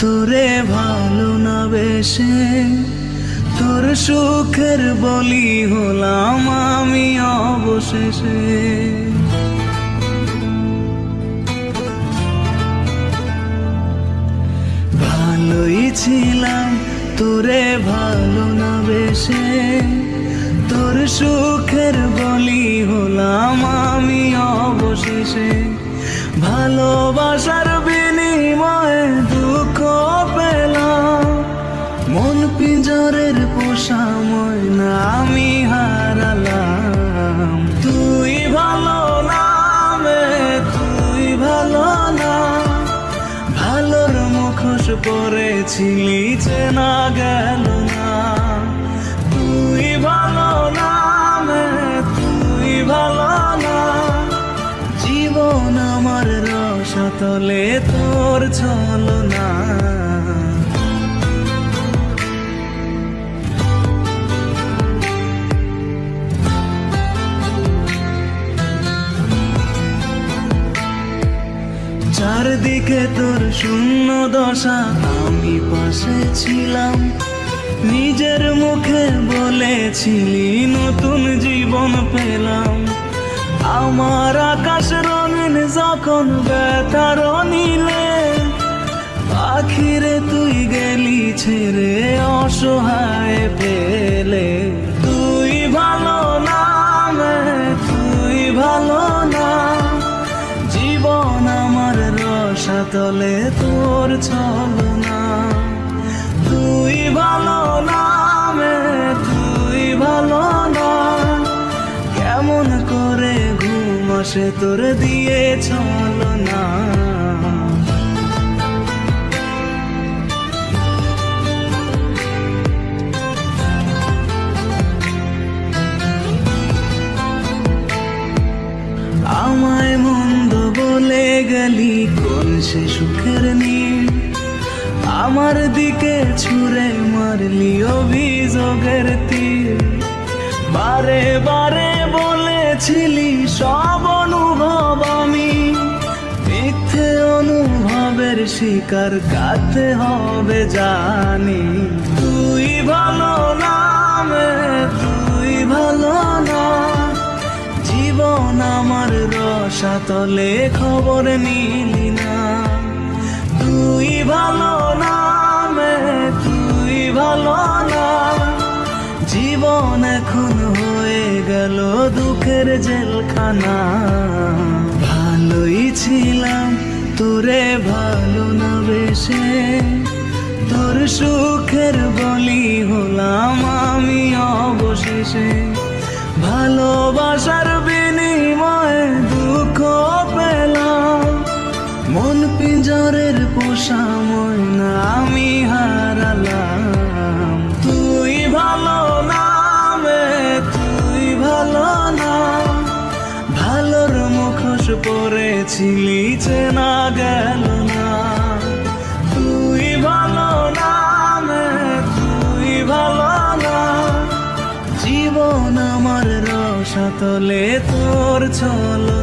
তোরে ভালো না বেশে, তোর সুখের বলি হলাম আমি অবশেষে। ভালোই ছিলাম, তোরে ভালো না বেশে, তোর সুখের বলি হলাম আমি অবশেষে। ভালোবাসার পোষা ময়না আমি হারালাম। তুই ভালো নামে তুই ভালো না। ভালোর মুখোশ পরেছিলি চেনা গেল না। তুই ভালো নামে তুই ভালো না। জীবন আমার রসতলে তোর চলো না চারদিকে তোর শূন্য দশা, আমি পাশে ছিলাম। নিজের মুখে বলেছিলি, নতুন জীবন পেলাম। আমার আকাশ রঙিন যখন ব্যথার নিলে পাখিরে তুই গেলি ছেড়ে অসহায় পেলে। রসাতলে তোর চলো না তুই ভালো নামে, তুই ভালো না। কেমন করে ঘুম আসে তোর দিয়ে চলো না আমায় মন্দ বলে গেলি কোন সে সুখের নীল। আমার দিকে ছুঁড়ে মারলি অভিযোগের তীর বারে বারে বলেছিলি, সব অনুভব আমি। মিথ্যে অনুভবের শিকার কাতে হবে জানি। তুই ভালো নামে তুই ভালো না। জীবন আমার রসাতলে খবর নিলি। তুই ভালো নামে, তুই ভালো না জীবন এখন হয়ে গেল দুঃখের জেলখানা। ভালোই ছিলাম, তোরে ভালো না বেশে। তোর সুখের বলি হলাম আমি অবশেষে। ভালোবাসার পিঞ্জরের পোষা ময়না আমি হারালাম। তুই ভালো নামে, তুই ভালো না। ভালোর মুখোশ পরেছিলি চেনা গেল না। তুই ভালো নামে, তুই ভালো না। জীবন আমার রসাতলে তোর চলো